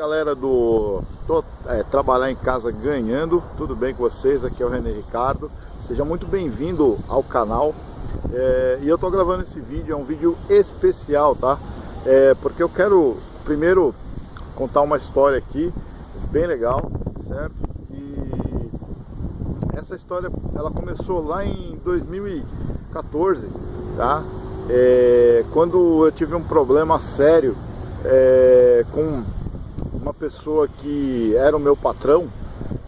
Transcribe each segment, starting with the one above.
galera do tô, é, Trabalhar em Casa Ganhando, tudo bem com vocês? Aqui é o René Ricardo, seja muito bem-vindo ao canal é, e eu tô gravando esse vídeo, é um vídeo especial, tá? É, porque eu quero primeiro contar uma história aqui bem legal, certo? E essa história ela começou lá em 2014, tá? É, quando eu tive um problema sério é, com pessoa que era o meu patrão,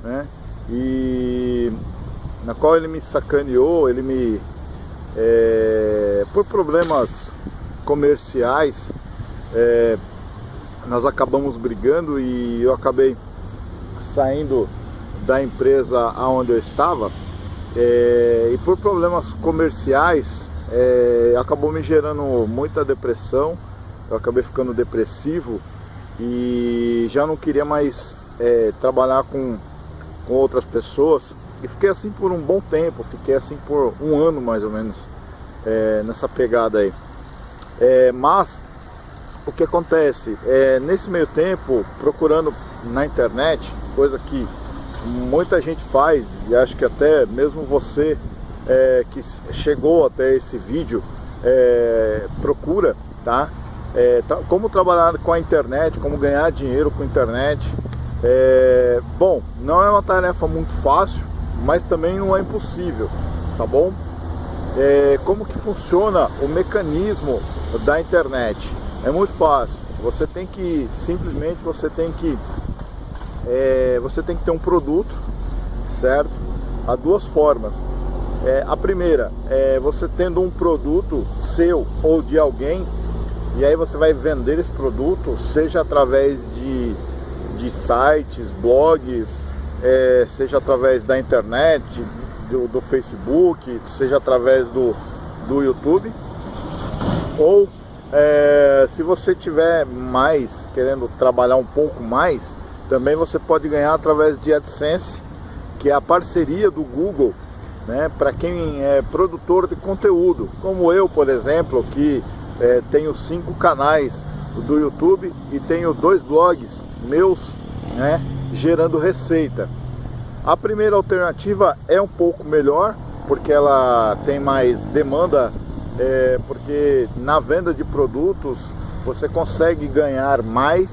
né? E na qual ele me sacaneou, ele me é, por problemas comerciais, é, nós acabamos brigando e eu acabei saindo da empresa aonde eu estava é, e por problemas comerciais é, acabou me gerando muita depressão, eu acabei ficando depressivo e já não queria mais é, trabalhar com, com outras pessoas e fiquei assim por um bom tempo, fiquei assim por um ano mais ou menos é, nessa pegada aí. É, mas o que acontece? É, nesse meio tempo, procurando na internet, coisa que muita gente faz, e acho que até mesmo você é, que chegou até esse vídeo, é, procura, tá? É, como trabalhar com a internet, como ganhar dinheiro com a internet. É, bom, não é uma tarefa muito fácil, mas também não é impossível, tá bom? É, como que funciona o mecanismo da internet? É muito fácil. Você tem que simplesmente você tem que é, você tem que ter um produto, certo? Há duas formas. É, a primeira é você tendo um produto seu ou de alguém e aí você vai vender esse produto, seja através de, de sites, blogs, é, seja através da internet, do, do, Facebook, seja através do, do YouTube. Ou é, se você tiver mais, querendo trabalhar um pouco mais, também você pode ganhar através de AdSense, que é a parceria do Google né, para quem é produtor de conteúdo, como eu, por exemplo, que é, tenho cinco canais do YouTube e tenho dois blogs meus, né, gerando receita. A primeira alternativa é um pouco melhor, porque ela tem mais demanda, é, porque na venda de produtos você consegue ganhar mais,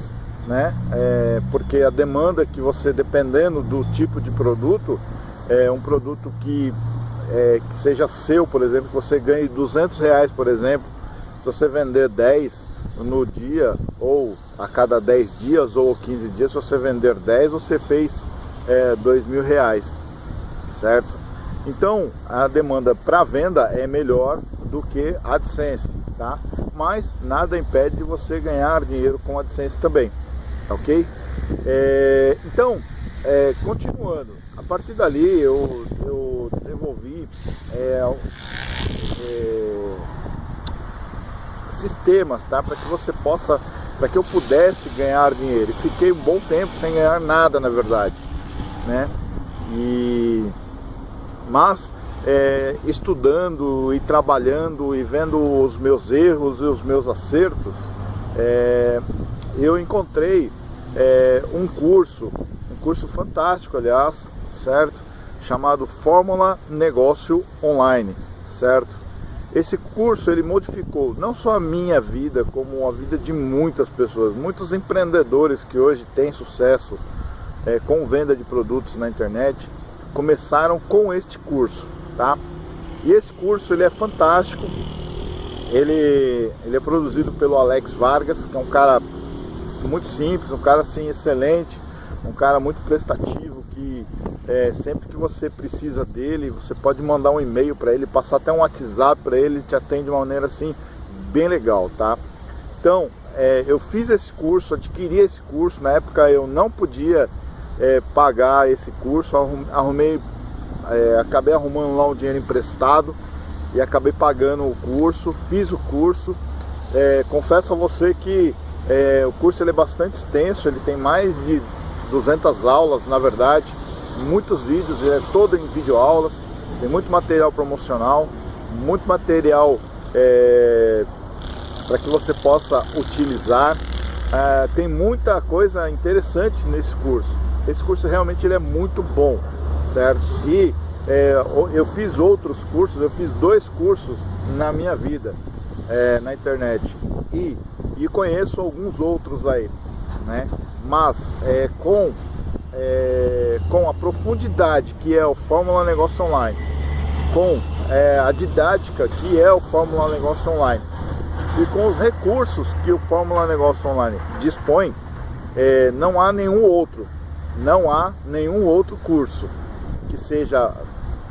né? É, porque a demanda que você, dependendo do tipo de produto, é um produto que, é, que seja seu, por exemplo, que você ganhe 200 reais, por exemplo, se você vender 10 no dia, ou a cada 10 dias ou 15 dias, se você vender 10, você fez é, 2 mil reais, certo? Então, a demanda para venda é melhor do que a AdSense, tá? Mas nada impede de você ganhar dinheiro com a AdSense também, ok? É, então, é, continuando, a partir dali eu, eu desenvolvi é, é sistemas, tá? Para que você possa, para que eu pudesse ganhar dinheiro. E fiquei um bom tempo sem ganhar nada, na verdade, né? E mas é, estudando e trabalhando e vendo os meus erros e os meus acertos, é, eu encontrei é, um curso, um curso fantástico, aliás, certo? Chamado Fórmula Negócio Online, certo? Esse curso ele modificou não só a minha vida, como a vida de muitas pessoas, muitos empreendedores que hoje têm sucesso é, com venda de produtos na internet, começaram com este curso, tá? E esse curso ele é fantástico, ele, ele é produzido pelo Alex Vargas, que é um cara muito simples, um cara assim excelente, um cara muito prestativo, que é, sempre que você precisa dele, você pode mandar um e-mail para ele, passar até um WhatsApp para ele, te atende de uma maneira assim bem legal, tá? Então, é, eu fiz esse curso, adquiri esse curso, na época eu não podia é, pagar esse curso, arrumei, é, acabei arrumando lá um dinheiro emprestado e acabei pagando o curso, fiz o curso, é, confesso a você que é, o curso ele é bastante extenso, ele tem mais de 200 aulas, na verdade, muitos vídeos, é todo em videoaulas, tem muito material promocional, muito material é, para que você possa utilizar, é, tem muita coisa interessante nesse curso. Esse curso realmente ele é muito bom, certo? E é, eu fiz outros cursos, eu fiz dois cursos na minha vida, é, na internet. E, e conheço alguns outros aí, né? Mas é, com, é, com a profundidade que é o Fórmula Negócio Online, com é, a didática que é o Fórmula Negócio Online, e com os recursos que o Fórmula Negócio Online dispõe, é, não há nenhum outro, não há nenhum outro curso que seja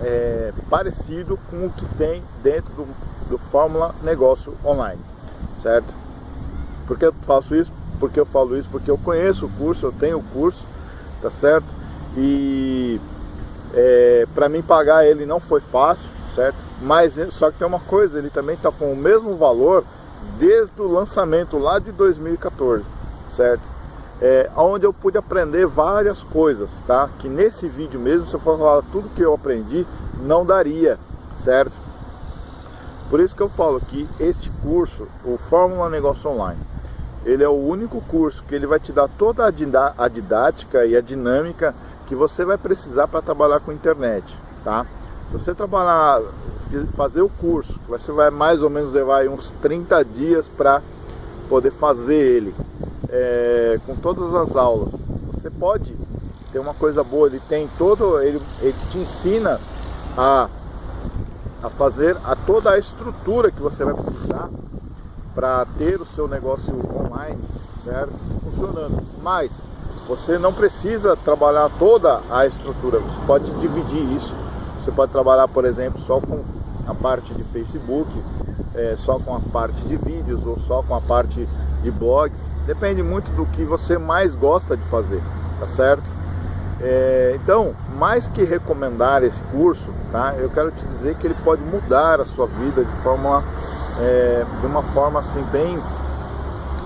é, parecido com o que tem dentro do, do Fórmula Negócio Online, certo? Por que eu faço isso? Porque eu falo isso? Porque eu conheço o curso, eu tenho o curso, tá certo? E é, para mim pagar ele não foi fácil, certo? Mas só que tem uma coisa, ele também está com o mesmo valor desde o lançamento lá de 2014, certo? É, onde eu pude aprender várias coisas, tá? Que nesse vídeo mesmo, se eu for falar tudo que eu aprendi, não daria, certo? Por isso que eu falo que este curso, o Fórmula Negócio Online, ele é o único curso que ele vai te dar toda a didática e a dinâmica que você vai precisar para trabalhar com internet, tá? Se você trabalhar, fazer o curso, você vai mais ou menos levar uns 30 dias para poder fazer ele, é, com todas as aulas. Você pode ter uma coisa boa, ele tem todo, ele, ele te ensina a, a fazer a toda a estrutura que você vai precisar para ter o seu negócio online, certo? Funcionando. Mas você não precisa trabalhar toda a estrutura, você pode dividir isso você pode trabalhar, por exemplo, só com a parte de Facebook, é, só com a parte de vídeos ou só com a parte de blogs. Depende muito do que você mais gosta de fazer, tá certo? É, então, mais que recomendar esse curso, tá? Eu quero te dizer que ele pode mudar a sua vida de forma, é, de uma forma assim bem,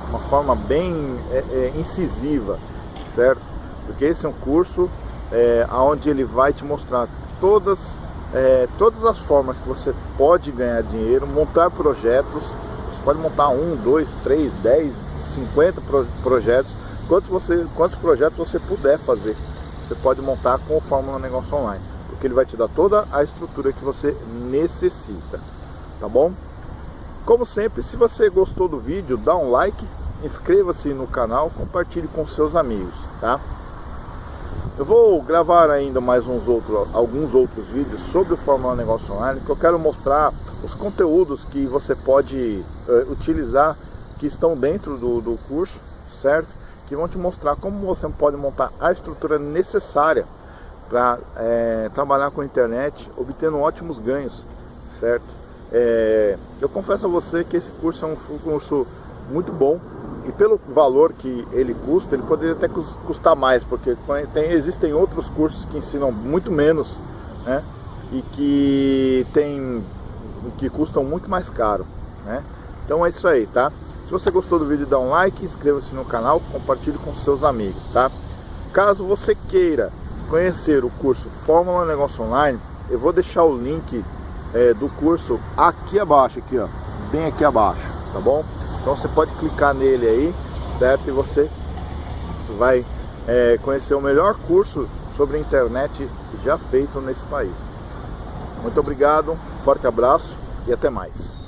uma forma bem é, é incisiva, certo? Porque esse é um curso é, onde ele vai te mostrar todas, é, todas as formas que você pode ganhar dinheiro, montar projetos, você pode montar um, dois, três, dez, cinquenta pro, projetos, quantos, você, quantos projetos você puder fazer, você pode montar com o Fórmula Negócio Online, porque ele vai te dar toda a estrutura que você necessita, tá bom? Como sempre, se você gostou do vídeo, dá um like, inscreva-se no canal, compartilhe com seus amigos, tá? Eu vou gravar ainda mais uns outros, alguns outros vídeos sobre o Fórmula Negócio Online, que eu quero mostrar os conteúdos que você pode uh, utilizar, que estão dentro do, do curso, certo? Que vão te mostrar como você pode montar a estrutura necessária para é, trabalhar com a internet, obtendo ótimos ganhos, certo? É, eu confesso a você que esse curso é um curso muito bom, e pelo valor que ele custa, ele poderia até custar mais, porque tem, existem outros cursos que ensinam muito menos, né? E que tem que custam muito mais caro, né? Então é isso aí, tá? Se você gostou do vídeo, dá um like, inscreva-se no canal, compartilhe com seus amigos, tá? Caso você queira conhecer o curso Fórmula Negócio Online, eu vou deixar o link é, do curso aqui abaixo, aqui ó, bem aqui abaixo, tá bom? Então você pode clicar nele aí, certo? E você vai é, conhecer o melhor curso sobre internet já feito nesse país. Muito obrigado, forte abraço e até mais.